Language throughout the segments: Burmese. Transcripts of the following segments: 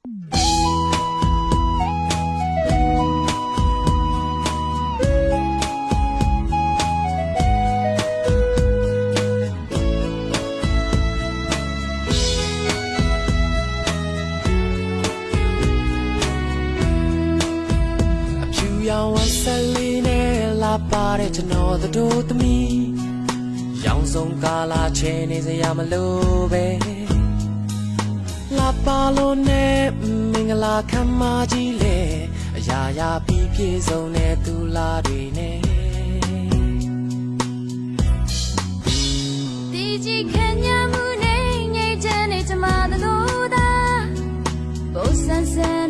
အဖြူရောင်ဝတ်ဆက်လေးနဲ့လာပါတဲ့ကျွန်တော်တို့သမီးရောင်စုံကာလာချဲနေစရာမလိုပဲ လာပါလို့နဲ့မင်္ဂလာခံမကြီးလေအရာရာပြီးပြည့်စုံတဲ့သူလာတွေနဲ့ဒီကြီးခံရမှုနဲ့ငြိမ့်ချမ်းနေချမသလိုသာဘုဆန်ဆန်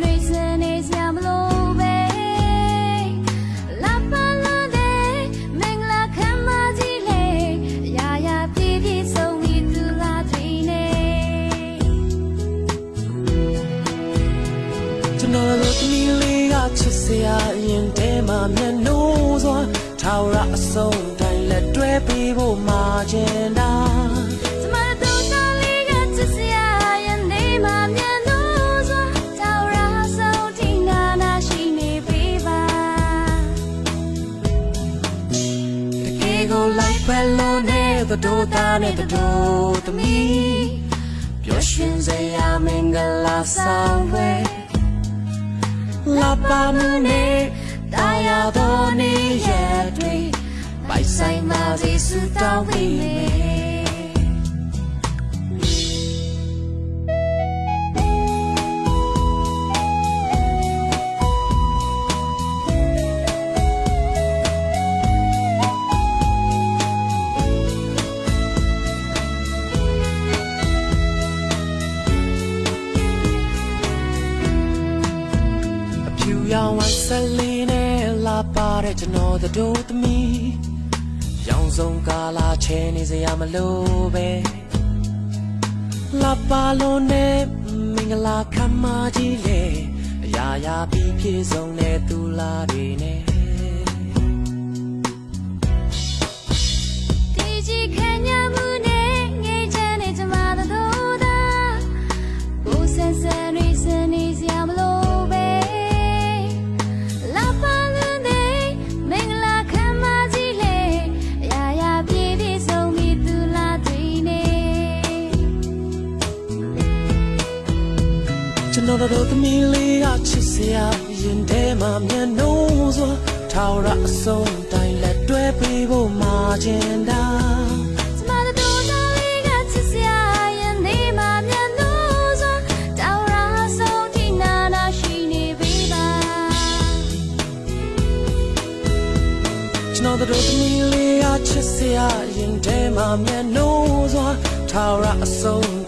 တွေစနေ ရာအရင်တည်းမှမျက်နှိုးစွာထာဝရအဆုံးတိုင်းလက်တွဲပေးဖို့မှာချင်တာကျမတို့တော်လေးကချစ်စရာရနေမှမြန်လို့စွာတောင်ရာဆုံးထိနာနာရှိနေပြီပါတကယ်ကိုလိုက်ပဲလို့နဲ့တို့သားနဲ့တို့သမီးပျော်ရွှင်စေရမင်္ဂလာဆောင်ပဲလာပါမနဲ့ တာယာတော်နေရက်တွေပိုက်ဆိုင်ပါစေစုတောင်းပေးမယ် ဖြူရောင်ဝတ်ဆက်လေးနဲ့လာပါတဲ့ကျွန်တော်တို့သမီးရောင်စုံကာလာချဲနေစရာမလိုပဲလာပါလို့နဲ့မင်္ဂလာခံမကြီးလေအရာရာပြီးပြည့်စုံတဲ့သူလာတွေနဲ့ ကျွန်တော်တို့သမီးလေးကချစ်စရာရင်ထဲမှာမျက်နှိုးစွာထာဝရအဆုံးတိုင်းလက်တွဲပေးဖို့မှာချင်တာကျမတို့တော်လေးကချစ်စရာရနေမှမြန်လို့စွာတောင်ရာဆုံးထိနာနာရှိနေပြီပါကျွန်တော်တို့သမီးလေးကချစ်စရာရင်ထဲမှာမျက်နှိုးစွာထာဝရအဆုံး